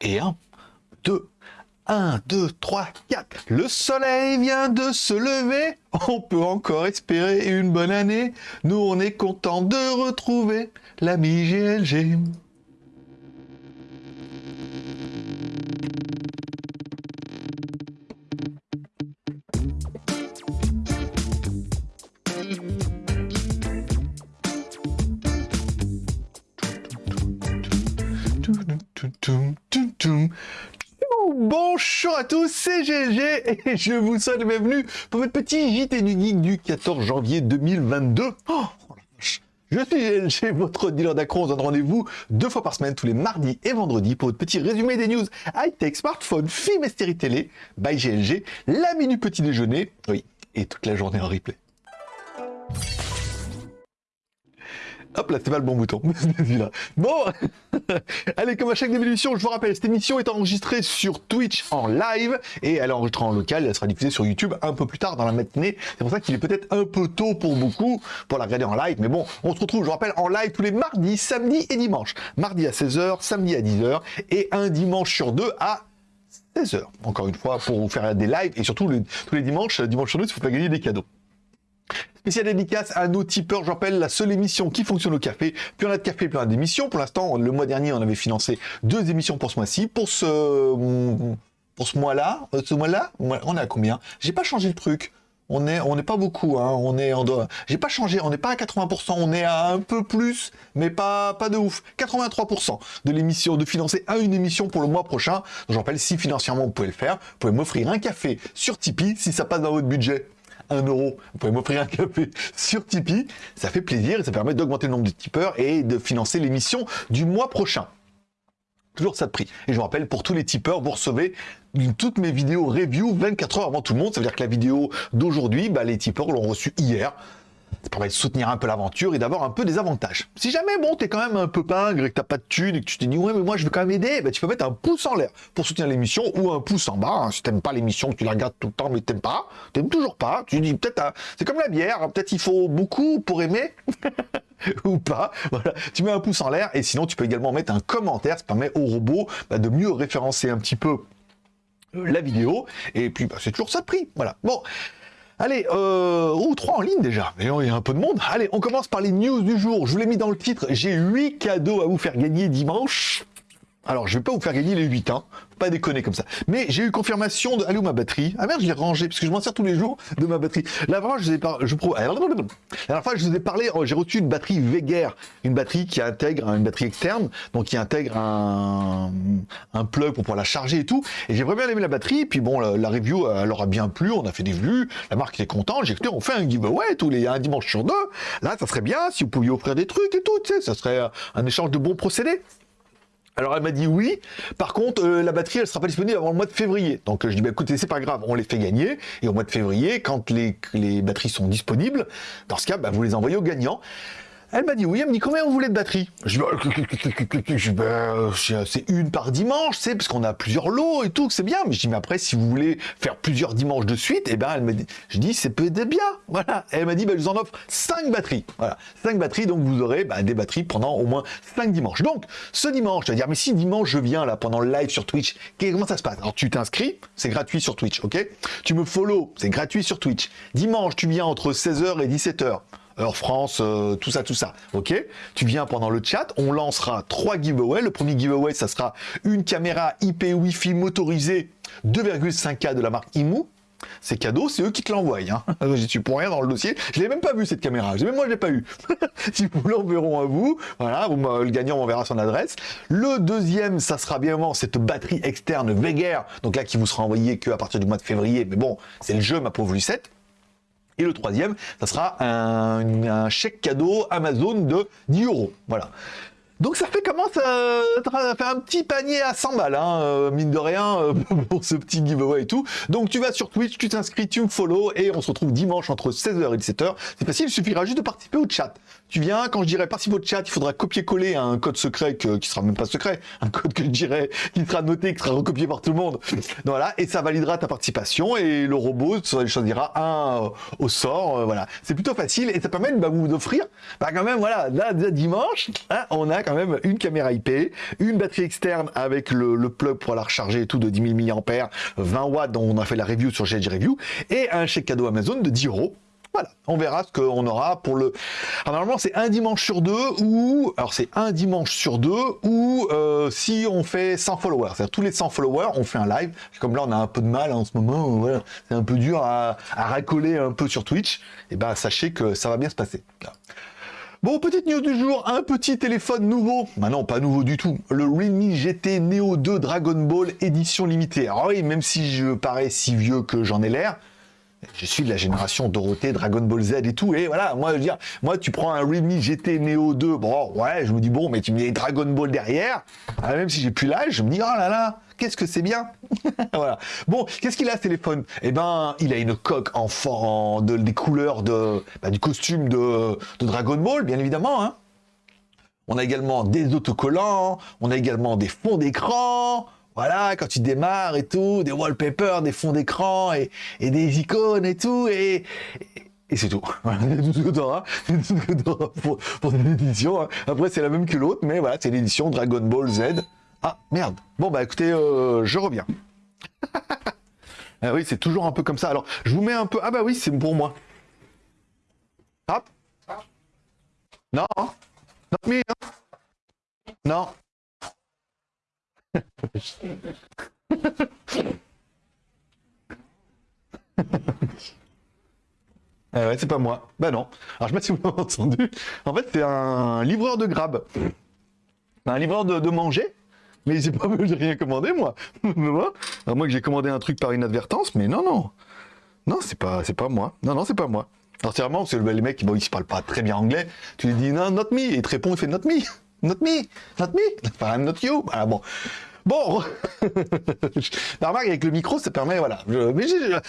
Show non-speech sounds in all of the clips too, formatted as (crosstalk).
Et un, deux, un, deux, trois, quatre. Le soleil vient de se lever. On peut encore espérer une bonne année. Nous, on est content de retrouver l'ami GLG. Tous, c'est GLG et je vous souhaite bienvenue pour votre petit JT du Geek du 14 janvier 2022. Oh, je suis GLG, votre dealer d'accro. On donne rendez-vous deux fois par semaine, tous les mardis et vendredis, pour votre petit résumé des news high-tech, smartphone, film et série télé, by GLG, la minute petit déjeuner, oui, et toute la journée en replay. Hop là, c'est pas le bon bouton. (laughs) bon, (laughs) allez, comme à chaque début d'émission, je vous rappelle, cette émission est enregistrée sur Twitch en live et elle est enregistrée en local. Elle sera diffusée sur YouTube un peu plus tard dans la matinée. C'est pour ça qu'il est peut-être un peu tôt pour beaucoup pour la regarder en live. Mais bon, on se retrouve, je vous rappelle, en live tous les mardis, samedis et dimanches. Mardi à 16h, samedi à 10h et un dimanche sur deux à 16h. Encore une fois, pour vous faire des lives et surtout tous les dimanches, dimanche sur deux, il faut pas gagner des cadeaux. Spécial dédicace à nos tipeurs, je rappelle, la seule émission qui fonctionne au café. Puis on a de café, plein d'émissions. Pour l'instant, le mois dernier, on avait financé deux émissions pour ce mois-ci. Pour ce, pour ce mois-là, euh, ce mois-là, on est à combien? J'ai pas changé le truc. On est, on n'est pas beaucoup, hein. On est en J'ai pas changé, on n'est pas à 80%, on est à un peu plus, mais pas, pas de ouf. 83% de l'émission, de financer à une émission pour le mois prochain. Donc, je rappelle, si financièrement vous pouvez le faire, vous pouvez m'offrir un café sur Tipeee si ça passe dans votre budget. 1 euro, vous pouvez m'offrir un café sur Tipeee. Ça fait plaisir et ça permet d'augmenter le nombre de tipeurs et de financer l'émission du mois prochain. Toujours ça de prix. Et je vous rappelle, pour tous les tipeurs, vous recevez toutes mes vidéos review 24 heures avant tout le monde. Ça veut dire que la vidéo d'aujourd'hui, bah, les tipeurs l'ont reçue hier de soutenir un peu l'aventure et d'avoir un peu des avantages. Si jamais, bon, t'es quand même un peu pingre et que t'as pas de thunes et que tu te dis, ouais, mais moi, je veux quand même aider, bah, tu peux mettre un pouce en l'air pour soutenir l'émission ou un pouce en bas. Hein. Si t'aimes pas l'émission, tu la regardes tout le temps, mais t'aimes pas, t'aimes toujours pas, tu dis, peut-être, hein, c'est comme la bière, hein. peut-être il faut beaucoup pour aimer. (laughs) ou pas, voilà, tu mets un pouce en l'air et sinon tu peux également mettre un commentaire, ça permet au robot bah, de mieux référencer un petit peu la vidéo et puis bah, c'est toujours ça de prix, voilà. Bon, Allez, euh, ou trois en ligne déjà, mais il y a un peu de monde. Allez, on commence par les news du jour. Je vous l'ai mis dans le titre, j'ai 8 cadeaux à vous faire gagner dimanche. Alors, je vais pas vous faire gagner les 8, hein pas déconner comme ça. Mais j'ai eu confirmation de... Allez où ma batterie Ah merde, je l'ai rangée, parce que je m'en sers tous les jours de ma batterie. La dernière je vous ai, parlé... La dernière fois, je vous ai parlé, oh, j'ai reçu une batterie Veger, une batterie qui intègre une batterie externe, donc qui intègre un, un plug pour pouvoir la charger et tout. Et j'ai vraiment aimé la batterie, puis bon, la, review, elle aura bien plu, on a fait des vues, la marque était contente, j'ai écouté, on fait un giveaway tous les un dimanche sur deux. Là, ça serait bien si vous pouviez offrir des trucs et tout, tu sais, ça serait un échange de bons procédés. Alors elle m'a dit oui, par contre euh, la batterie elle sera pas disponible avant le mois de février. Donc je dis bah écoutez c'est pas grave, on les fait gagner et au mois de février quand les, batteries sont disponibles, dans ce cas bah, vous les envoyez aux gagnants. Elle m'a dit oui, elle me dit combien vous voulez de batterie? Je dis bah, c'est une par dimanche, c'est parce qu'on a plusieurs lots et tout, c'est bien. Mais je dis mais après si vous voulez faire plusieurs dimanches de suite, eh ben elle me dit, je dis c'est peut-être bien, voilà. elle m'a dit bah, je vous en offre 5 batteries, voilà, 5 batteries donc vous aurez bah, des batteries pendant au moins 5 dimanches. Donc ce dimanche, tu vas dire mais si dimanche je viens là pendant le live sur Twitch, comment ça se passe? Alors tu t'inscris, c'est gratuit sur Twitch, ok? Tu me follow, c'est gratuit sur Twitch. Dimanche tu viens entre 16h et 17h heure France, euh, tout ça, tout ça. Ok Tu viens pendant le chat, on lancera trois giveaways. Le premier giveaway, ça sera une caméra IP Wi-Fi motorisée 2,5K de la marque IMU. C'est cadeau, c'est eux qui te l'envoient. Hein. J'y suis pour rien dans le dossier. Je l'ai même pas vu cette caméra. Même moi, je l'ai pas eu. (laughs) si vous l'enverront à vous, voilà, vous, le gagnant m'enverra son adresse. Le deuxième, ça sera bien évidemment cette batterie externe Veger. Donc là, qui vous sera envoyée qu'à partir du mois de février. Mais bon, c'est le jeu, ma pauvre Lucette. Et le troisième, ça sera un, chèque cadeau Amazon de 10 euros. Voilà. Donc ça fait comment ça, fait un petit panier à 100 balles, hein, euh, mine de rien, euh, (laughs) pour ce petit giveaway et tout. Donc tu vas sur Twitch, tu t'inscris, tu me follow, et on se retrouve dimanche entre 16h et 17h. C'est facile, il suffira juste de participer au chat. Tu viens, quand je dirai participer au chat, il faudra copier-coller un code secret que, qui sera même pas secret, un code que je dirais qui sera noté, qui sera recopié par tout le monde. voilà, et ça validera ta participation, et le robot choisira un euh, au sort, voilà. C'est plutôt facile, et ça permet de bah, vous offrir, bah quand même, voilà, là, dimanche, hein, on a quand même une caméra IP, une batterie externe avec le, plug pour la recharger et tout de 10 000 mAh, 20 watts dont on a fait la review sur GG Review, et un chèque cadeau Amazon de 10 euros. Voilà, on verra ce qu'on aura pour le... Alors normalement c'est un dimanche sur deux ou... Alors c'est un dimanche sur deux ou euh, si on fait 100 followers. C'est-à-dire tous les 100 followers, on fait un live. Comme là on a un peu de mal en ce moment, c'est un peu dur à, racoler un peu sur Twitch. Et eh ben sachez que ça va bien se passer. Bon, petite news du jour, un petit téléphone nouveau. Bah non, pas nouveau du tout. Le Realme GT Neo 2 Dragon Ball édition limitée. Alors oui, même si je parais si vieux que j'en ai l'air, je suis de la génération Dorothée, Dragon Ball Z et tout, et voilà, moi, je veux dire, moi, tu prends un Realme GT Neo 2, bon, ouais, je me dis, bon, mais tu mets Dragon Ball derrière, ah, même si j'ai plus l'âge, je me dis, oh là là, qu'est-ce que c'est bien (laughs) Voilà. Bon, qu'est-ce qu'il a, ce téléphone? Eh ben, il a une coque en, forme de, des couleurs bah, du costume de, de, Dragon Ball, bien évidemment, hein. On a également des autocollants, on a également des fonds d'écran, voilà, quand tu démarres et tout, des wallpapers, des fonds d'écran et, des icônes et tout, et, et, c'est tout. (laughs) Voilà, c'est tout auras pour, pour cette édition. Hein. Après, c'est la même que l'autre, mais voilà, c'est l'édition Dragon Ball Z. Ah, merde. Bon, bah écoutez, euh, je reviens. (laughs) ah oui, c'est toujours un peu comme ça. Alors, je vous mets un peu... Ah bah oui, c'est pour moi. Hop. Non. Non, mais... Non. Ah ouais, c'est pas moi. Bah non. Alors je sais pas si vous entendu. En fait, c'est un livreur de grab. Un livreur de, manger. Mais c'est pas j'ai rien commandé (laughs) moi. Alors moi que j'ai commandé un truc par inadvertance, mais non, non. Non, c'est pas, c'est pas moi. Non, non, c'est pas moi. Alors c'est vraiment, c'est le les mecs, bon, se parlent pas très bien anglais. Tu lui dis non, not me, et il te répond, il fait not me. Not me, not me, enfin, not you. Ah bon. Bon, (laughs) remarque avec le micro, ça permet, voilà. mais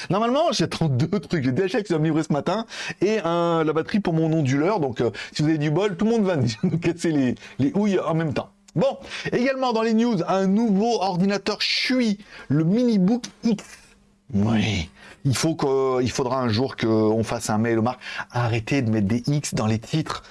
normalement, j'attends deux trucs. J'ai DHL qui va me livrer ce matin et un, la batterie pour mon onduleur. Donc, euh, si vous avez du bol, tout le monde va (laughs) nous casser les, les houilles en même temps. Bon, également dans les news, un nouveau ordinateur Shui, le MiniBook X. Oui, il, faut faudra un jour qu'on fasse un mail aux marques. Arrêtez de mettre des X dans les titres.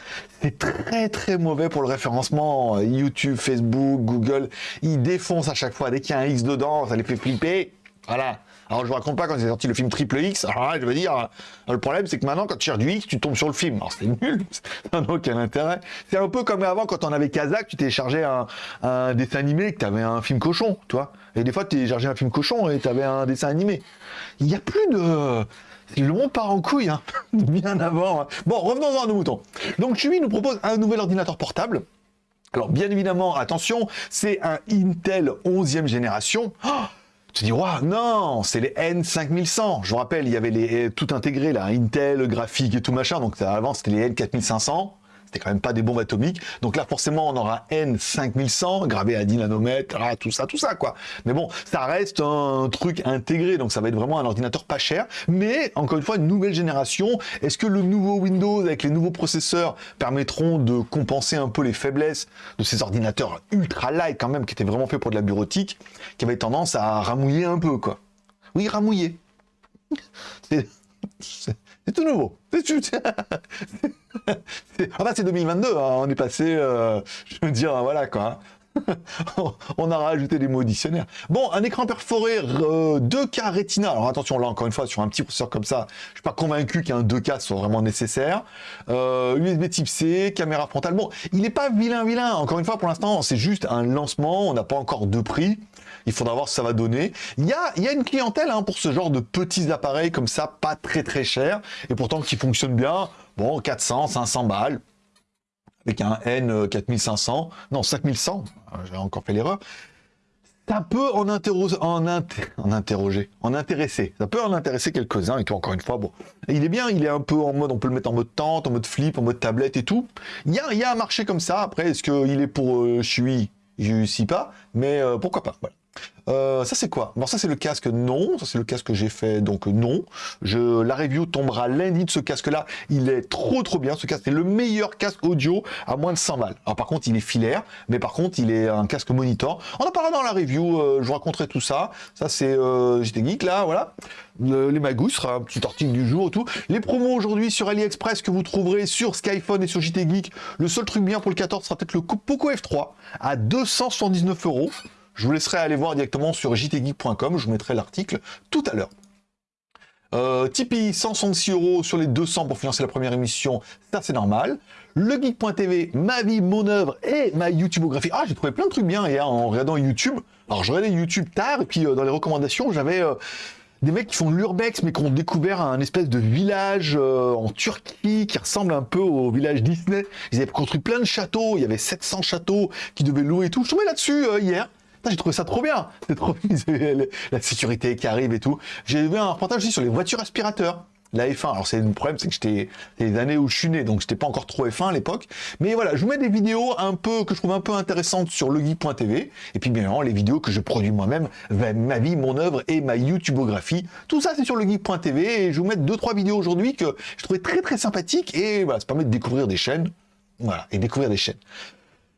C'est très très mauvais pour le référencement. YouTube, Facebook, Google, ils défoncent à chaque fois. Dès qu'il y a un X dedans, ça les fait flipper. Voilà. Alors je vous raconte pas quand c'est sorti le film Triple X, je veux dire, le problème c'est que maintenant quand tu cherches du X, tu tombes sur le film. Alors c'est nul, (laughs) ça n'a aucun intérêt. C'est un peu comme avant quand on avait Kazakh, tu téléchargeais un, un dessin animé, que tu avais un film cochon, tu vois. Et des fois tu téléchargeais un film cochon et tu avais un dessin animé. Il n'y a plus de... Le monde part en couille, hein. (laughs) bien avant. Bon, revenons à nos moutons. Donc Chewy nous propose un nouvel ordinateur portable. Alors bien évidemment, attention, c'est un Intel 11e génération. Oh tu dis, waouh, non, c'est les N5100. Je vous rappelle, il y avait les tout intégré là, Intel, graphique et tout machin. Donc avant, c'était les N4500 c'était quand même pas des bombes atomiques. Donc là, forcément, on aura N5100, gravé à 10 nanomètres, tout ça, tout ça, quoi. Mais bon, ça reste un truc intégré, donc ça va être vraiment un ordinateur pas cher. Mais, encore une fois, une nouvelle génération. Est-ce que le nouveau Windows, avec les nouveaux processeurs, permettront de compenser un peu les faiblesses de ces ordinateurs ultra light, quand même, qui étaient vraiment faits pour de la bureautique, qui avaient tendance à ramouiller un peu, quoi? Oui, ramouiller. (laughs) C'est tout nouveau. (laughs) (laughs) ah bah c'est 2022, hein. on est passé, euh, je veux dire, voilà quoi. (laughs) on a rajouté des mots dictionnaires. Bon, un écran perforé 2K euh, Retina. Alors attention, là encore une fois, sur un petit processeur comme ça, je suis pas convaincu qu'un 2K soit vraiment nécessaire. Euh, USB Type C, caméra frontale. Bon, il n'est pas vilain vilain. Encore une fois, pour l'instant, c'est juste un lancement. On n'a pas encore de prix. Il faudra voir ce que ça va donner. Il y a, y a une clientèle hein, pour ce genre de petits appareils comme ça, pas très très cher, et pourtant qui fonctionnent bien. Bon, 400, 500 balles, avec un N 4500, non 5100, j'ai encore fait l'erreur. Ça peut en, en, en interroger, en intéresser. Ça peut en intéresser quelques-uns et tout, encore une fois, bon. il est bien, il est un peu en mode, on peut le mettre en mode tente, en mode flip, en mode tablette et tout. Il y a, y un marché comme ça. Après, est-ce qu'il est pour euh, je suis je ne sais pas. mais euh, pourquoi pas. Euh, ça c'est quoi? Bon ça c'est le casque non, ça c'est le casque que j'ai fait donc non. Je, la review tombera lundi de ce casque là, il est trop trop bien ce casque, c'est le meilleur casque audio à moins de 100 balles. Alors par contre il est filaire, mais par contre il est un casque monitor. On en parlera dans la review, euh, je vous raconterai tout ça. Ça c'est euh, Geek là, voilà. les magouilles sera un petit article du jour et tout. Les promos aujourd'hui sur AliExpress que vous trouverez sur Skyphone et sur JT Geek. Le seul truc bien pour le 14 sera peut-être le Poco F3 à 279 euros. Je vous laisserai aller voir directement sur jtgeek.com, je vous mettrai l'article tout à l'heure. Euh, Tipeee, 166 euros sur les 200 pour financer la première émission, ça c'est normal. Le Geek.tv, ma vie, mon œuvre et ma YouTubeographie. Ah, j'ai trouvé plein de trucs bien hier en regardant YouTube. Alors je regardais YouTube tard et puis euh, dans les recommandations, j'avais euh, des mecs qui font l'urbex mais qui ont découvert un espèce de village en Turquie qui ressemble un peu au village Disney. Ils avaient construit plein de châteaux, il y avait 700 châteaux qui devaient louer et tout. Je tombé là-dessus hier j'ai trouvé ça trop bien. (laughs) C'est trop la sécurité qui arrive et tout. J'ai vu un reportage aussi sur les voitures aspirateurs. La F1, alors c'est le problème, c'est que j'étais les années où je suis né, donc j'étais pas encore trop F1 à l'époque. Mais voilà, je vous mets des vidéos un peu que je trouve un peu intéressantes sur leguy.tv, et puis bien évidemment les vidéos que je produis moi-même, ma vie, mon œuvre et ma YouTubeographie. Tout ça c'est sur leguy.tv et je vous mets deux trois vidéos aujourd'hui que je trouvais très très sympathiques et voilà, ça permet de découvrir des chaînes, voilà, et découvrir des chaînes.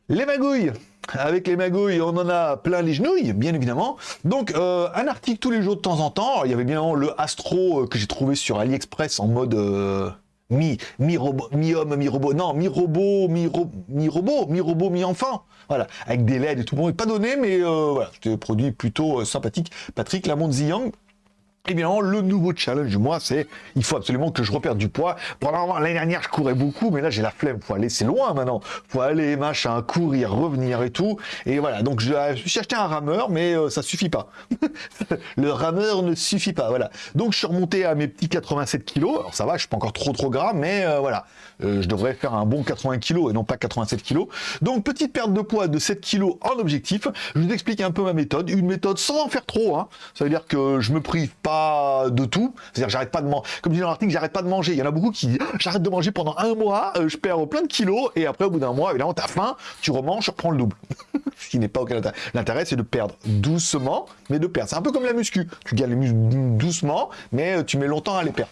Les magouilles avec les magouilles, on en a plein les genouilles, bien évidemment. Donc, euh, un article tous les jours de temps en temps. il y avait bien le Astro euh, que j'ai trouvé sur AliExpress en mode euh, mi, mi robot, mi homme, mi robot. Non, mi robot, mi, mi robot, mi robot, mi enfant. Voilà, avec des LED et tout. Bon, pas donné, mais voilà, c'était produit plutôt sympathique. Patrick Lamont Ziyang, Évidemment, le nouveau challenge du mois, c'est il faut absolument que je reperde du poids. Pendant l'année dernière, je courais beaucoup, mais là, j'ai la flemme. Faut aller, c'est loin maintenant. Faut aller, machin, courir, revenir et tout. Et voilà. Donc, je, me suis acheté un rameur, mais euh, ça suffit pas. (laughs) le rameur ne suffit pas. Voilà. Donc, je suis remonté à mes petits 87 kilos. Alors, ça va, je suis pas encore trop trop gras, mais euh, voilà. Euh, je devrais faire un bon 80 kilos et non pas 87 kilos. Donc, petite perte de poids de 7 kilos en objectif. Je vous explique un peu ma méthode. Une méthode sans en faire trop. Hein. Ça veut dire que je me prive pas de tout. C'est-à-dire j'arrête pas de manger. Comme dit dans l'article, j'arrête pas de manger. Il y en a beaucoup qui disent j'arrête de manger pendant un mois, euh, je perds plein de kilos, et après au bout d'un mois, évidemment, t'as faim, tu remanges, tu reprends le double. (laughs) Ce qui n'est pas aucun intérêt. L'intérêt, c'est de perdre doucement, mais de perdre. C'est un peu comme la muscu. Tu gagnes les muscles doucement, mais euh, tu mets longtemps à les perdre.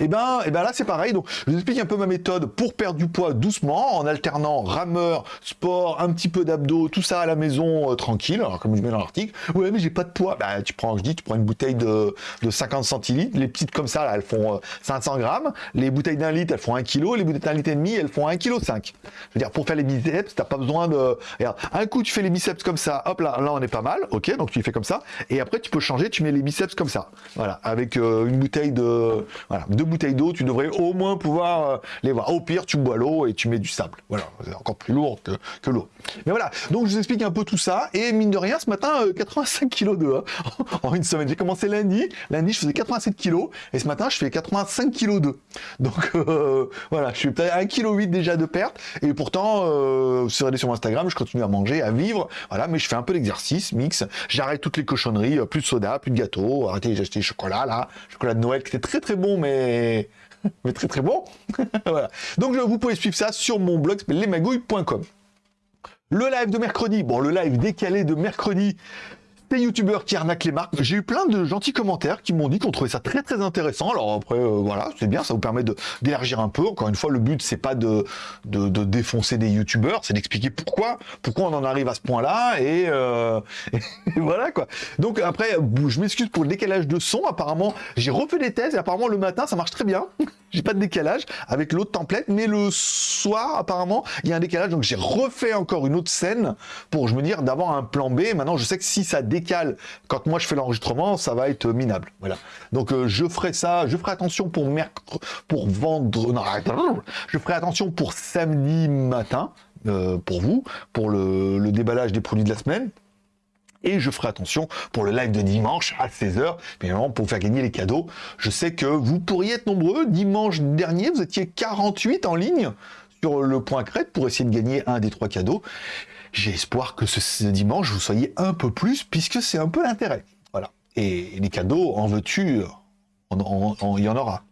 Et ben, et ben là, c'est pareil. Donc, je vous explique un peu ma méthode pour perdre du poids doucement, en alternant rameur, sport, un petit peu d'abdos, tout ça à la maison euh, tranquille. Alors, comme je mets dans l'article, ouais, mais j'ai pas de poids. Bah, tu prends, je dis, tu prends une bouteille de, de 50 centilitres. Les petites comme ça, là, elles font 500 euh, grammes. Les bouteilles d'un litre, elles font 1 kg. Les bouteilles d'un litre et demi, elles font 1 kg 5. Je veux dire, pour faire les biceps, t'as pas besoin de... Regarde, un coup, tu fais les biceps comme ça. Hop, là, là, on est pas mal. Ok, donc tu les fais comme ça. Et après, tu peux changer, tu mets les biceps comme ça. Voilà, avec euh, une bouteille de... Voilà, deux bouteilles d'eau, tu devrais au moins pouvoir euh, les voir. Au pire, tu bois l'eau et tu mets du sable. Voilà, c'est encore plus lourd que, l'eau. Mais voilà, donc je vous explique un peu tout ça. Et mine de rien, ce matin, 85 kg de hein, (laughs) en une semaine. J'ai commencé lundi. Lundi, je faisais 87 kg et ce matin je fais 85 kg 2. Donc euh, voilà, je suis peut-être 1 kg 8 déjà de perte et pourtant euh, si vous regardez sur Instagram, je continue à manger, à vivre, voilà, mais je fais un peu d'exercice, mix, j'arrête toutes les cochonneries, euh, plus de soda, plus de gâteau, arrêtez, j'ai acheté chocolat là, chocolat de Noël qui était très très bon mais (laughs) mais très très bon. (laughs) voilà. Donc vous pouvez suivre ça sur mon blog lesmagouilles.com. Le live de mercredi, bon le live décalé de mercredi, youtubeurs qui arnaquent les marques. J'ai eu plein de gentils commentaires qui m'ont dit qu'on trouvait ça très très intéressant. Alors après, euh, voilà, c'est bien, ça vous permet d'élargir un peu. Encore une fois, le but c'est pas de, défoncer des youtubeurs, c'est d'expliquer pourquoi, pourquoi on en arrive à ce point-là et, euh, (laughs) et, voilà quoi. Donc après, je m'excuse pour le décalage de son. Apparemment, j'ai refait des thèses et apparemment le matin ça marche très bien. J'ai pas de décalage avec l'autre template, mais le soir apparemment il y a un décalage. Donc j'ai refait encore une autre scène pour je me dire d'avoir un plan B. Maintenant, je sais que si ça décale quand moi je fais l'enregistrement, ça va être minable. Voilà. Donc euh, je ferai ça, je ferai attention pour pour vendre, non, je ferai attention pour samedi matin, euh, pour vous, pour le, déballage des produits de la semaine. Et je ferai attention pour le live de dimanche à 16h, évidemment pour faire gagner les cadeaux. Je sais que vous pourriez être nombreux. Dimanche dernier, vous étiez 48 en ligne sur le point crête pour essayer de gagner un des trois cadeaux. J'ai espoir que ce, dimanche, vous soyez un peu plus, puisque c'est un peu l'intérêt. Voilà. Et les cadeaux, en veux-tu, il y en aura.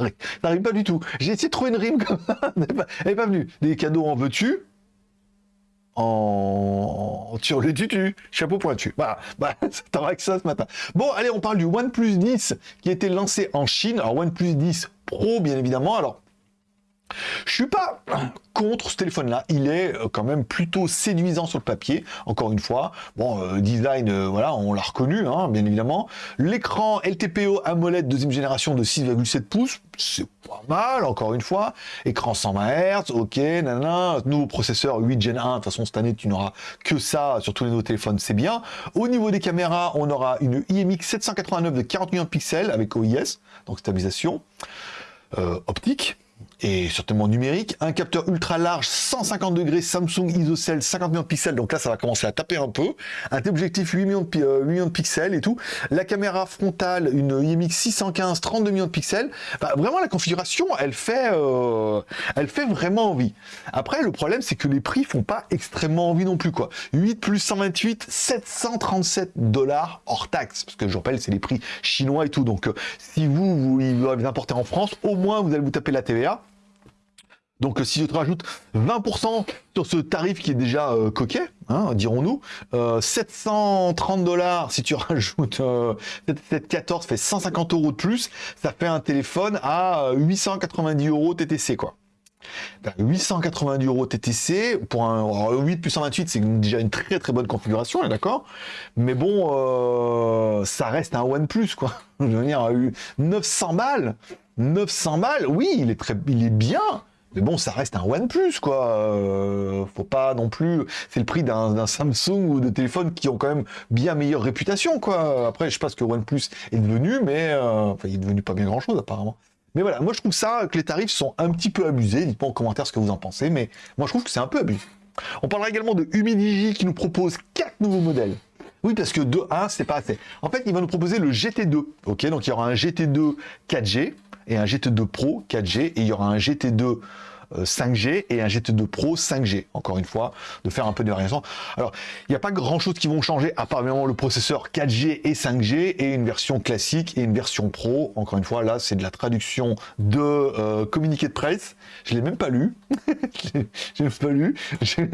Ça n'arrive pas du tout. J'ai essayé de trouver une rime comme (laughs) elle n'est pas, venue. Des cadeaux, en veux-tu? En sur le tutu, chapeau pointu. Voilà, bah, (laughs) t'auras que ça ce matin. Bon, allez, on parle du OnePlus 10 qui a été lancé en Chine. Alors OnePlus 10 Pro, bien évidemment. Alors je suis pas contre ce téléphone-là. Il est euh, quand même plutôt séduisant sur le papier. Encore une fois, bon, euh, design, euh, voilà, on l'a reconnu, hein, bien évidemment. L'écran LTPO AMOLED deuxième génération de 6,7 pouces, c'est pas mal, encore une fois. Écran 120 Hz, ok, nanana. Nouveau processeur 8 Gen 1. De toute façon, cette année, tu n'auras que ça sur tous les nouveaux téléphones, c'est bien. Au niveau des caméras, on aura une IMX 789 de 40 millions de pixels avec OIS, donc stabilisation optique et certainement numérique, un capteur ultra large 150 degrés Samsung ISOCELL 50 millions de pixels, donc là ça va commencer à taper un peu, un téléobjectif 8 millions, de, 8 euh, millions de pixels et tout, la caméra frontale une IMX 615 32 millions de pixels, vraiment la configuration elle fait, euh, elle fait vraiment envie. Après le problème c'est que les prix font pas extrêmement envie non plus quoi, 8 plus 128 737 dollars hors taxe, parce que je rappelle c'est les prix chinois et tout, donc euh, si vous, vous, vous les importez en France, au moins vous allez vous taper la TVA, donc si je te rajoute 20% sur ce tarif qui est déjà euh, coquet, hein, dirons-nous, 730 euh, dollars si tu (laughs) rajoutes euh, 714 fait 150 euros de plus, ça fait un téléphone à 890 euros TTC quoi. 890 ben, euros TTC pour un 8 plus 128 c'est déjà une très très bonne configuration d'accord mais bon euh, ça reste un OnePlus quoi (laughs) je veux dire 900 balles 900 balles oui il est très il est bien mais bon, ça reste un OnePlus, quoi. Euh, faut pas non plus... C'est le prix d'un Samsung ou de téléphones qui ont quand même bien meilleure réputation, quoi. Après, je sais pas ce que OnePlus est devenu, mais... Euh, enfin, il est devenu pas bien grand-chose, apparemment. Mais voilà, moi je trouve ça, que les tarifs sont un petit peu abusés. Dites-moi en commentaire ce que vous en pensez, mais moi je trouve que c'est un peu abusé. On parlera également de Humidigi qui nous propose quatre nouveaux modèles. Oui, parce que 2.1, c'est pas assez. En fait, il va nous proposer le GT2. Ok, donc il y aura un GT2 4G et un GT2 Pro 4G et il y aura un GT2 5G euh, et un GT2 Pro 5G. Encore une fois, de faire un peu de variation. Alors, il n'y a pas grand chose qui vont changer, à part le processeur 4G et 5G et une version classique et une version Pro. Encore une fois, là, c'est de la traduction de euh, communiqué de presse. Je l'ai même pas lu. (laughs) je l'ai pas lu. (laughs) J'ai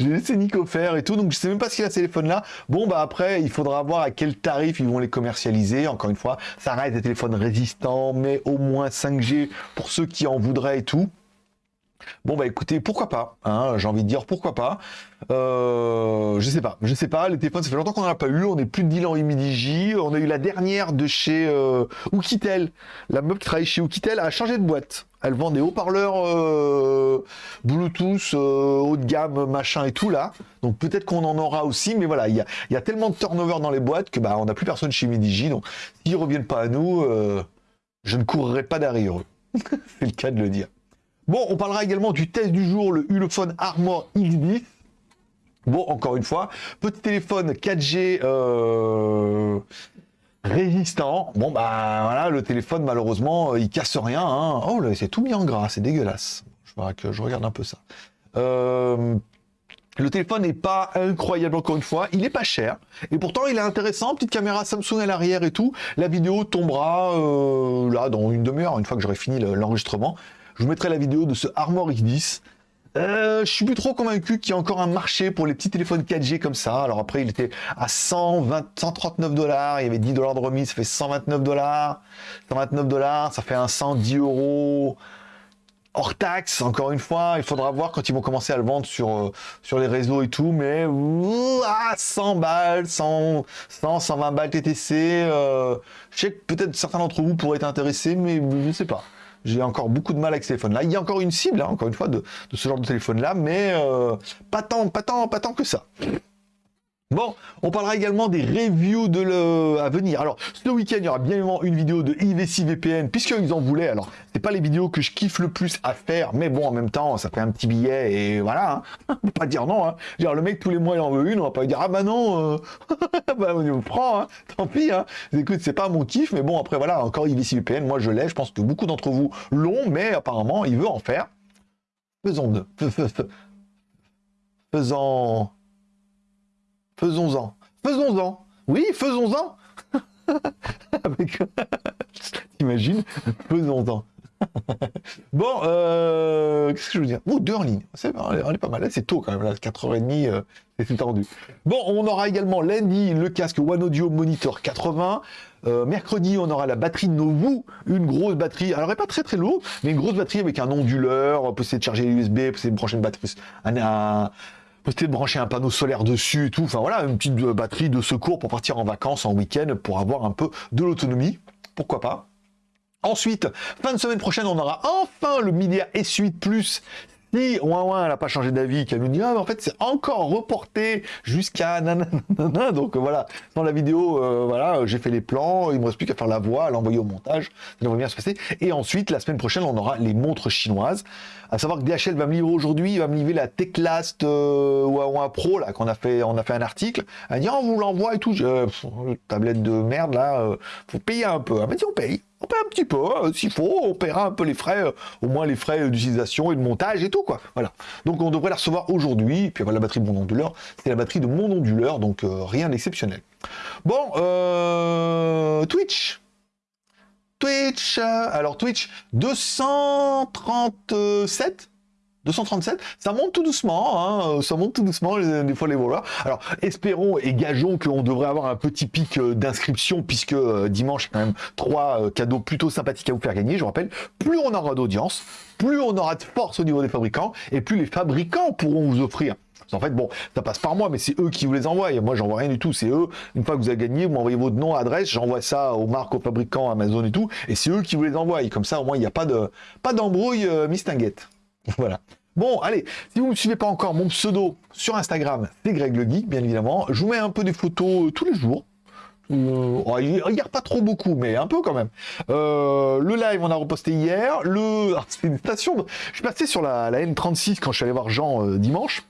laissé Nico faire et tout, donc je sais même pas qu'il a ce téléphone-là. Bon, bah après, il faudra voir à quel tarif ils vont les commercialiser. Encore une fois, ça reste des téléphones résistants, mais au moins 5G pour ceux qui en voudraient et tout. Bon bah écoutez, pourquoi pas hein, J'ai envie de dire pourquoi pas. Euh, je sais pas, je sais pas. Les téléphones, ça fait longtemps qu'on n'en a pas eu. On est plus de 10 ans Humidigi. On a eu la dernière de chez euh. La meuf qui travaille chez Oukitel a changé de boîte. Elle vend des haut-parleurs euh, Bluetooth euh, haut de gamme, machin et tout là. Donc peut-être qu'on en aura aussi, mais voilà, il y a, tellement de turnover dans les boîtes que bah on n'a plus personne chez Humidigi. Donc s'ils reviennent pas à nous, je ne courrai pas derrière eux. (laughs) C'est le cas de le dire. Bon, on parlera également du test du jour, le Ulefone Armor X10. Bon, encore une fois, petit téléphone 4G euh, résistant. Bon, bah voilà, le téléphone, malheureusement, il casse rien. Hein. Oh, là, c'est tout mis en gras, c'est dégueulasse. Je, que je regarde un peu ça. Euh, le téléphone n'est pas incroyable encore une fois, il est pas cher et pourtant il est intéressant, petite caméra Samsung à l'arrière et tout. La vidéo tombera euh, là dans une demi-heure, une fois que j'aurai fini l'enregistrement. Je vous mettrai la vidéo de ce Armor X10. Euh, je suis plus trop convaincu qu'il y a encore un marché pour les petits téléphones 4G comme ça. Alors après, il était à 120, 139 dollars. Il y avait 10 dollars de remise, ça fait 129 dollars. 129 dollars, ça fait un 110 euros hors taxe. Encore une fois, il faudra voir quand ils vont commencer à le vendre sur, euh, sur les réseaux et tout. Mais à 100 balles, 100, 100, 120 balles TTC. Euh, je sais que peut-être certains d'entre vous pourraient être intéressés, mais je ne sais pas. J'ai encore beaucoup de mal avec ce téléphone-là. Il y a encore une cible, hein, encore une fois, de, ce genre de téléphone-là, mais euh, pas tant, que ça. Bon, on parlera également des reviews de le... à venir. Alors, ce week-end, il y aura bien évidemment une vidéo de IVC VPN, puisqu'ils en voulaient. Alors, c'est pas les vidéos que je kiffe le plus à faire, mais bon, en même temps, ça fait un petit billet, et voilà. Hein. (laughs) Pas dire non. Hein. Genre, le mec, tous les mois, il en veut une, on va pas dire, ah bah non, euh... (laughs) bah, on prend, hein. tant pis. Hein. Écoute, c'est pas mon kiff, mais bon, après, voilà, encore IVC VPN, moi, je l'ai. Je pense que beaucoup d'entre vous l'ont, mais apparemment, il veut en faire. (laughs) Faisons deux. Faisons... Faisons-en. Faisons-en. Oui, faisons-en. (laughs) Avec... T'imagines? Faisons-en. (laughs) bon, euh, qu'est-ce que je veux dire? Oh, deux en ligne. C'est, on est pas mal. C'est tôt quand même. Là, 4h30, euh, c'est tendu. Bon, on aura également lundi le casque One Audio Monitor 80. Euh, mercredi, on aura la batterie Novu, une grosse batterie. Alors, elle n'est pas très très lourde, mais une grosse batterie avec un onduleur, possible de charger l'USB, brancher une batterie, de brancher un panneau solaire dessus et tout. Enfin voilà, une petite batterie de secours pour partir en vacances, en week-end, pour avoir un peu de l'autonomie. Pourquoi pas? Ensuite, fin de semaine prochaine, on aura enfin le Media S8 Plus si ouin elle n'a pas changé d'avis, qu'elle nous dit ah mais en fait c'est encore reporté jusqu'à nanana, (laughs) donc voilà, dans la vidéo, euh, voilà, j'ai fait les plans, il me reste plus qu'à faire la voix, à l'envoyer au montage, ça devrait bien se passer. Et ensuite, la semaine prochaine, on aura les montres chinoises. À savoir que DHL va me livrer aujourd'hui, il va me livrer la Teclast euh, Pro là qu'on a fait, on a fait un article. Elle dit on vous l'envoie et tout, je, tablette de merde là, euh, faut payer un peu. Elle m'a dit on paye on paie un petit peu, hein, s'il faut, on paiera un peu les frais, euh, au moins les frais d'utilisation et de montage et tout, quoi. Voilà. Donc on devrait la recevoir aujourd'hui, puis voilà la batterie de mon onduleur, c'est la batterie de mon onduleur, donc euh, rien d'exceptionnel. Bon, euh, Twitch. Twitch, alors Twitch, 237 237, ça monte tout doucement, hein, ça monte tout doucement des fois les voleurs. Alors espérons et gageons qu'on devrait avoir un petit pic euh, d'inscription puisque euh, dimanche quand même trois euh, cadeaux plutôt sympathiques à vous faire gagner. Je rappelle, plus on aura d'audience, plus on aura de force au niveau des fabricants et plus les fabricants pourront vous offrir. En fait, bon, ça passe par moi, mais c'est eux qui vous les envoient. Moi, j'envoie rien du tout. C'est eux. Une fois que vous avez gagné, vous m'envoyez votre nom, adresse, j'envoie ça aux marques, aux fabricants, Amazon et tout. Et c'est eux qui vous les envoient. comme ça, au moins, il n'y a pas de pas d'embrouille mistinguette. (laughs) Voilà. Bon, allez, si vous ne me suivez pas encore, mon pseudo sur Instagram, c'est Greg Le Geek, bien évidemment. Je vous mets un peu des photos euh, tous les jours. Euh, oh, pas trop beaucoup, mais un peu quand même. Euh, le live, on a reposté hier. Le, (laughs) une station. Je suis passé sur la, la, N36 quand je suis allé voir Jean dimanche.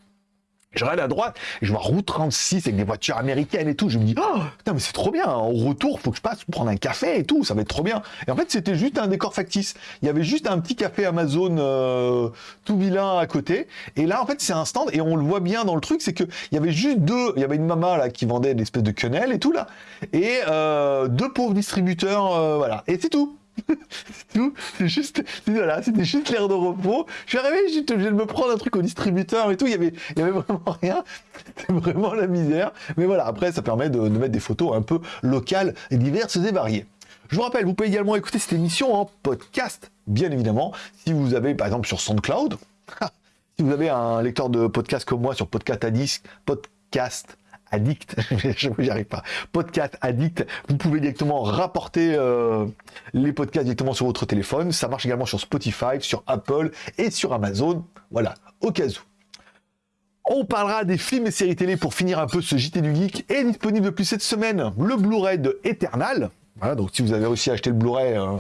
Je regarde à droite je vois route 36 avec des voitures américaines et tout. Je me dis, oh, putain, mais c'est trop bien. Au retour, faut que je passe prendre un café et tout. Ça va être trop bien. Et en fait, c'était juste un décor factice. Il y avait juste un petit café Amazon euh, tout vilain à côté. Et là, en fait, c'est un stand et on le voit bien dans le truc. C'est que il y avait juste deux. Il y avait une maman là qui vendait des espèces de quenelles et tout là. Et euh, deux pauvres distributeurs. Euh, voilà. Et c'est tout (laughs) c'est juste, voilà, c'était juste l'air de repos. Je suis arrivé, j'étais obligé de me prendre un truc au distributeur et tout. Il y avait, il y avait vraiment rien. (laughs) C'était vraiment la misère. Mais voilà, après, ça permet de, mettre des photos un peu locales, et diverses et variées. Je vous rappelle, vous pouvez également écouter cette émission en podcast, bien évidemment. Si vous avez, par exemple, sur SoundCloud, (laughs) si vous avez un lecteur de podcast comme moi sur Podcast Addict, Podcast addict, (laughs) je n'y arrive pas, podcast addict, vous pouvez directement rapporter euh, les podcasts directement sur votre téléphone. Ça marche également sur Spotify, sur Apple et sur Amazon. Voilà, au cas où. On parlera des films et séries télé pour finir un peu ce JT du Geek. Est disponible depuis cette semaine le Blu-ray de Eternal. Voilà, donc si vous avez réussi à acheter le Blu-ray, euh,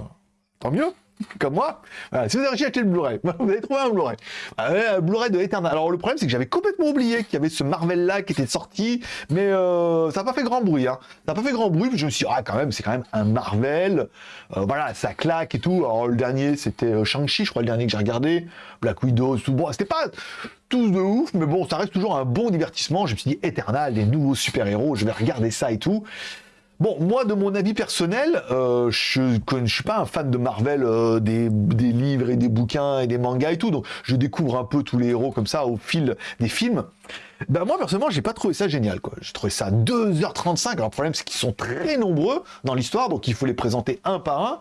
tant mieux comme moi, si vous avez acheté le Blu-ray, (laughs) vous avez trouvé un Blu-ray. un Blu-ray de Eternal. Alors le problème, c'est que j'avais complètement oublié qu'il y avait ce Marvel-là qui était sorti, mais euh, ça n'a pas fait grand bruit. Hein. Ça n'a pas fait grand bruit, je me suis dit, ah quand même, c'est quand même un Marvel. Euh, voilà, ça claque et tout. Alors le dernier, c'était euh, Shang-Chi, je crois, le dernier que j'ai regardé. Black Widow, tout bon. C'était pas tous de ouf, mais bon, ça reste toujours un bon divertissement. Je me suis dit, Eternal, des nouveaux super-héros, je vais regarder ça et tout. Bon, moi, de mon avis personnel, euh, je ne suis pas un fan de Marvel, euh, des, livres et des bouquins et des mangas et tout, donc je découvre un peu tous les héros comme ça au fil des films. Ben moi personnellement j'ai pas trouvé ça génial quoi. J'ai trouvé ça 2h35. Alors le problème c'est qu'ils sont très nombreux dans l'histoire donc il faut les présenter un par un.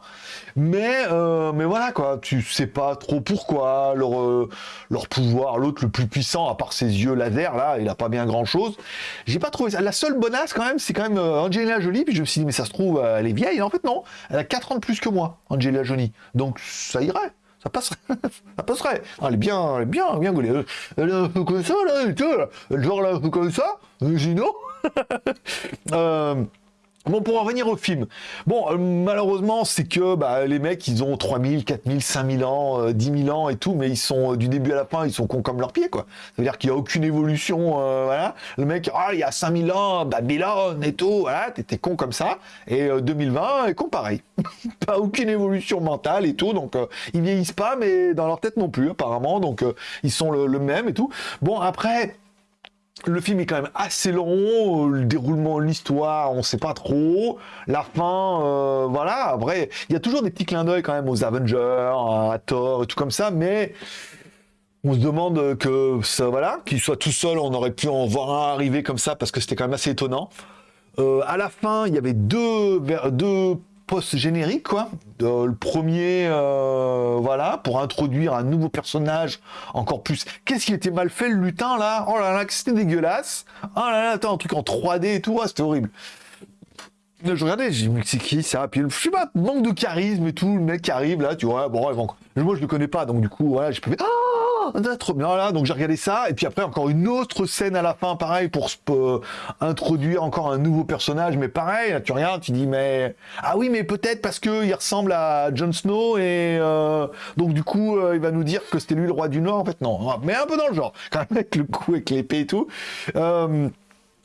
Mais euh, mais voilà quoi, tu sais pas trop pourquoi leur euh, leur pouvoir, l'autre le plus puissant à part ses yeux laser là, il a pas bien grand chose. J'ai pas trouvé ça. La seule bonasse quand même c'est quand même euh, Angelina Jolie puis je me suis dit mais ça se trouve elle est vieille. en fait non, elle a 4 ans de plus que moi Angelina Jolie. Donc ça irait ça passerait. (laughs) ça passerait. Elle est bien, elle est bien, bien gaulée. Elle est un peu comme ça, là, et tout, genre là, comme ça, Gino? (laughs) euh, Bon, pour en revenir au film. Bon, euh, malheureusement, c'est que bah, les mecs, ils ont 3000, 4000, 5000 ans, euh, 10 000 ans et tout, mais ils sont euh, du début à la fin, ils sont cons comme leurs pieds, quoi. C'est-à-dire qu'il n'y a aucune évolution, euh, voilà. Le mec, ah, il y a 5000 ans, Babylone et tout, voilà, t'étais con comme ça. Et 2020, est con pareil. (laughs) pas aucune évolution mentale et tout, donc ils vieillissent pas, mais dans leur tête non plus, apparemment, donc ils sont le, même et tout. Bon, après, le film est quand même assez long, le déroulement l'histoire, on sait pas trop. La fin, euh, voilà. Après, il y a toujours des petits clins d'œil quand même aux Avengers, à Thor tout comme ça, mais on se demande que voilà, qu'il soit tout seul, on aurait pu en voir un arriver comme ça parce que c'était quand même assez étonnant. Euh, à la fin, il y avait deux, deux post-générique, quoi. le premier, euh, voilà, pour introduire un nouveau personnage encore plus. Qu'est-ce qu'il était mal fait, le lutin, là? Oh là là, c'était dégueulasse Oh là là, attends, un truc en 3D et tout, ah, c'était horrible. Je regardais, j'ai dit, c'est qui ça? Puis je sais pas, manque de charisme et tout, le mec arrive là, tu vois, bon, moi je le connais pas, donc du coup, voilà, je peux. Trop bien là, donc j'ai regardé ça, et puis après encore une autre scène à la fin, pareil, pour euh, introduire encore un nouveau personnage, mais pareil, tu regardes, tu dis, mais... Ah oui, mais peut-être parce qu'il ressemble à Jon Snow, et euh, donc du coup, euh, il va nous dire que c'était lui le roi du Nord, en fait, non, mais un peu dans le genre, quand même avec le coup, avec l'épée et tout.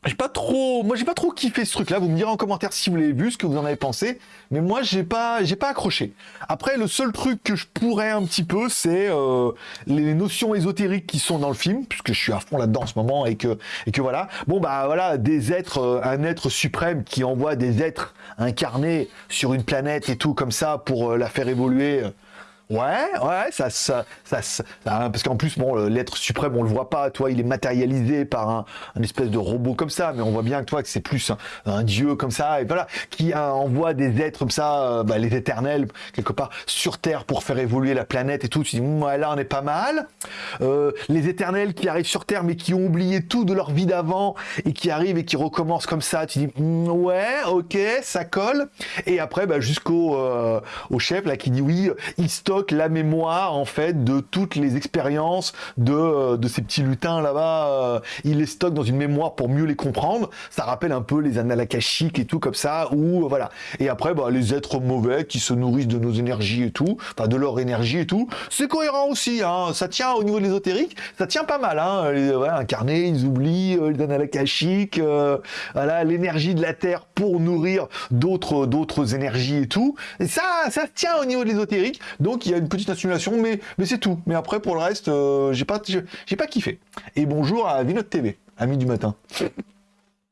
J'ai pas trop, moi j'ai pas trop kiffé ce truc-là. Vous me direz en commentaire si vous l'avez vu, ce que vous en avez pensé. Mais moi j'ai pas, pas accroché. Après, le seul truc que je pourrais un petit peu, c'est euh, les notions ésotériques qui sont dans le film, puisque je suis à fond là-dedans en ce moment et que et que voilà. Bon bah voilà, des êtres, euh, un être suprême qui envoie des êtres incarnés sur une planète et tout comme ça pour euh, la faire évoluer. Ouais, ouais, ça, ça, ça, ça parce qu'en plus, bon, l'être suprême, on le voit pas, toi, il est matérialisé par un, espèce de robot comme ça, mais on voit bien que toi, que c'est plus un, dieu comme ça, et voilà, qui envoie des êtres comme ça, euh, bah, les éternels, quelque part, sur Terre pour faire évoluer la planète et tout. Tu dis, ouais, là, on est pas mal. Euh, les éternels qui arrivent sur Terre, mais qui ont oublié tout de leur vie d'avant et qui arrivent et qui recommencent comme ça, tu dis, mm, ouais, ok, ça colle. Et après, bah, jusqu'au euh, chef là qui dit oui, il la mémoire en fait de toutes les expériences de, euh, de ces petits lutins là-bas. Euh, il les stocke dans une mémoire pour mieux les comprendre. Ça rappelle un peu les annales et tout comme ça. Ou euh, voilà. Et après, bah, les êtres mauvais qui se nourrissent de nos énergies et tout, enfin de leur énergie et tout. C'est cohérent aussi. Hein. Ça tient au niveau de l'ésotérique, ça tient pas mal. Hein. Les, ils oublient les annales voilà, l'énergie de la terre pour nourrir d'autres d'autres énergies et tout. Et ça, ça tient au niveau de l'ésotérique. Donc y a une petite simulation, mais, c'est tout. Mais après, pour le reste, euh, j'ai pas, j'ai pas kiffé. Et bonjour à Vinote TV, ami du matin.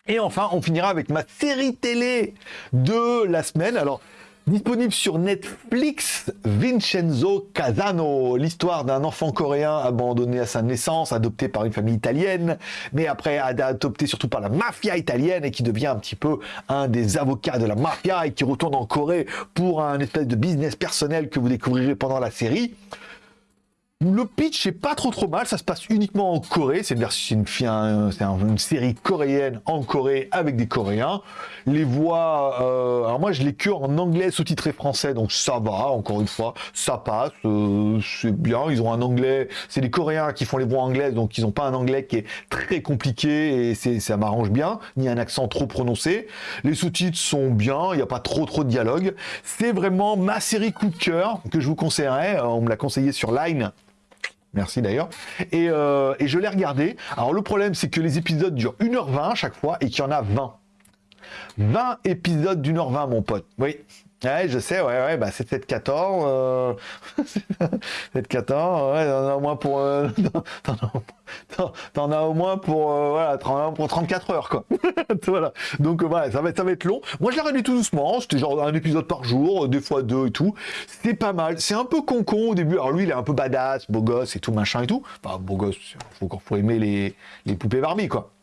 Et enfin, on finira avec ma série télé de la semaine. Alors, Disponible sur Netflix, Vincenzo Casano, l'histoire d'un enfant coréen abandonné à sa naissance, adopté par une famille italienne, mais après adopté surtout par la mafia italienne et qui devient un petit peu un des avocats de la mafia et qui retourne en Corée pour un espèce de business personnel que vous découvrirez pendant la série. Le pitch est pas trop trop mal, ça se passe uniquement en Corée, c'est une, une, une, série coréenne en Corée avec des Coréens. Les voix, euh, alors moi je l'ai que en anglais sous-titré français, donc ça va, encore une fois, ça passe, euh, c'est bien, ils ont un anglais, c'est des Coréens qui font les voix anglaises, donc ils n'ont pas un anglais qui est très compliqué. Et ça m'arrange bien, ni un accent trop prononcé. Les sous-titres sont bien, il n'y a pas trop trop de dialogue. C'est vraiment ma série coup de cœur que je vous conseillerais, on me l'a conseillé sur Line, Merci d'ailleurs. Euh, et, je l'ai regardé. Alors le problème, c'est que les épisodes durent 1h20 à chaque fois et qu'il y en a 20. 20 épisodes d'une heure 20, mon pote. Oui. Ouais, je sais, ouais, ouais, bah c'est peut-être 14. Euh... (laughs) peut-être 14, ouais, t'en as au moins pour. Euh... (laughs) T'en as au moins pour, euh, voilà, pour 34 heures, quoi. (laughs) voilà. Donc euh, voilà, ça va, être long. Moi, je l'ai réduit tout doucement. C'était genre un épisode par jour, deux fois deux et tout. C'est pas mal. C'est un peu con-con au début. Alors lui, il est un peu badass, beau gosse et tout, machin et tout. Enfin, beau gosse, faut, faut aimer les, les poupées Barbie, quoi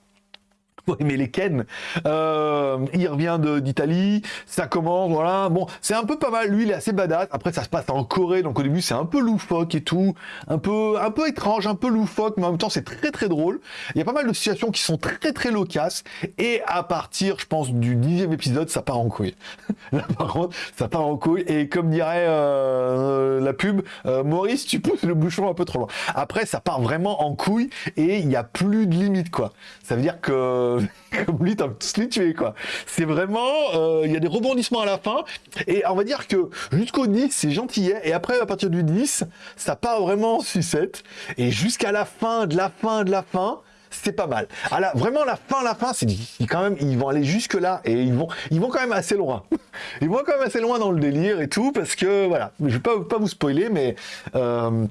(laughs) aimer les Ken. Euh, il revient d'Italie, ça commence, voilà. Bon, c'est un peu pas mal. Lui, il est assez badass. Après, ça se passe en Corée, donc au début, c'est un peu loufoque et tout, un peu, un peu étrange, un peu loufoque, mais en même temps, c'est très très drôle. Il y a pas mal de situations qui sont très très locasses. Et à partir, je pense, du dixième épisode, ça part en couille. (laughs) Là, par contre, ça part en couille. Et comme dirait euh, la pub, euh, Maurice, tu pousses le bouchon un peu trop loin. Après, ça part vraiment en couille et il n'y a plus de limite, quoi. Ça veut dire que (laughs) lui, t'as tous les quoi. C'est vraiment, euh, il y a des rebondissements à la fin, et on va dire que jusqu'au 10, c'est gentillet, et après, à partir du 10, ça part vraiment en sucette, et jusqu'à la fin, de la fin, de la fin, c'est pas mal. Ah vraiment, la fin, la fin, c'est quand même, ils vont aller jusque là et ils vont, ils quand même assez loin. (laughs) Ils vont quand même assez loin dans le délire et tout parce que voilà, je vais pas, pas vous spoiler, mais euh,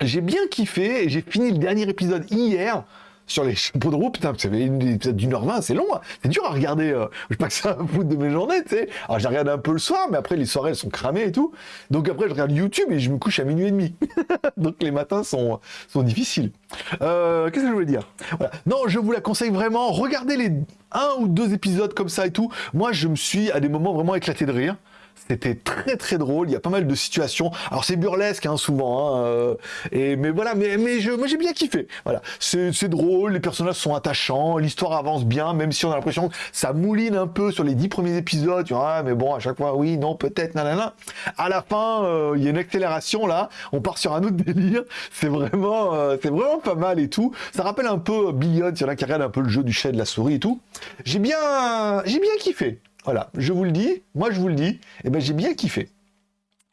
j'ai bien kiffé. J'ai fini le dernier épisode hier sur les chapeaux de roue, putain, vous savez, une épisode d'une heure vingt, c'est long, hein. c'est dur à regarder. euh, je sais pas que ça un bout de mes journées, tu sais. Alors, je regarde un peu le soir, mais après, les soirées, elles sont cramées et tout. Donc après, je regarde YouTube et je me couche à minuit et demi. (laughs) Donc les matins sont, sont difficiles. Euh, Qu'est-ce que je voulais dire? Voilà. Non, je vous la conseille vraiment. Regardez les un ou deux épisodes comme ça et tout. Moi, je me suis à des moments vraiment éclaté de rire. C'était très très drôle. Il y a pas mal de situations. Alors c'est burlesque hein, souvent. hein, euh, et mais voilà, mais mais je, moi j'ai bien kiffé. Voilà, c'est drôle. Les personnages sont attachants. L'histoire avance bien, même si on a l'impression que ça mouline un peu sur les dix premiers épisodes. Tu vois, ah, mais bon, à chaque fois, oui, non, peut-être, nanana. À la fin, euh, il y a une accélération là. On part sur un autre délire. C'est vraiment, euh, c'est vraiment pas mal et tout. Ça rappelle un peu Billions. Il y en a qui regardent un peu le jeu du chat de la souris et tout. J'ai bien, j'ai bien kiffé. Voilà, je vous le dis, moi je vous le dis, et ben j'ai bien kiffé.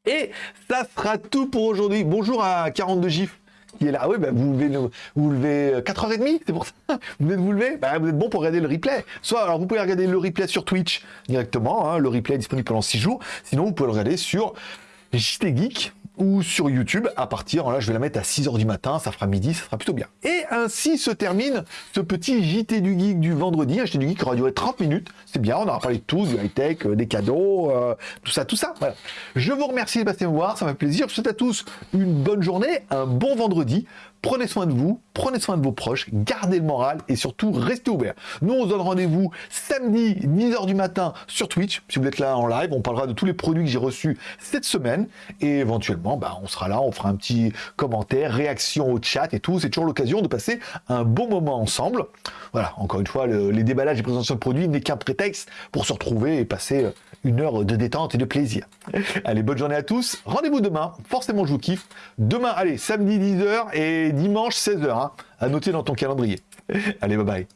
Et ça sera tout pour aujourd'hui. Bonjour à 42 gifs qui est là. Ah oui, ben vous levez, le- vous levez 4h30, c'est pour ça. (laughs) Vous venez de vous lever? Ben, Vous êtes bon pour regarder le replay. Soit, alors vous pouvez regarder le replay sur Twitch directement, hein, le replay est disponible pendant 6 jours. Sinon, vous pouvez le regarder sur JT Geek ou sur YouTube à partir, là je vais la mettre à 6h du matin, ça fera midi, ça sera plutôt bien. Et ainsi se termine ce petit JT du Geek du vendredi, un JT du Geek qui aura duré 30 minutes, c'est bien, on aura parlé de tout, du high-tech, euh, des cadeaux, euh, tout ça, tout ça. Voilà. Je vous remercie de passer me voir, ça m'a fait plaisir, je vous souhaite à tous une bonne journée, un bon vendredi, prenez soin de vous, prenez soin de vos proches, gardez le moral et surtout restez ouverts. Nous on se donne rendez-vous samedi 10h du matin sur Twitch, si vous êtes là en live, on parlera de tous les produits que j'ai reçus cette semaine et éventuellement bah, on sera là, on fera un petit commentaire, réaction au chat et tout, c'est toujours l'occasion de passer un bon moment ensemble. Voilà, encore une fois, le- les déballages et présentations de produits n'est qu'un prétexte pour se retrouver et passer euh, une heure de détente et de plaisir. Allez, bonne journée à tous, rendez-vous demain, forcément je vous kiffe. Demain, allez, samedi 10h et dimanche 16h, hein, à noter dans ton calendrier. (laughs) Allez, bye bye.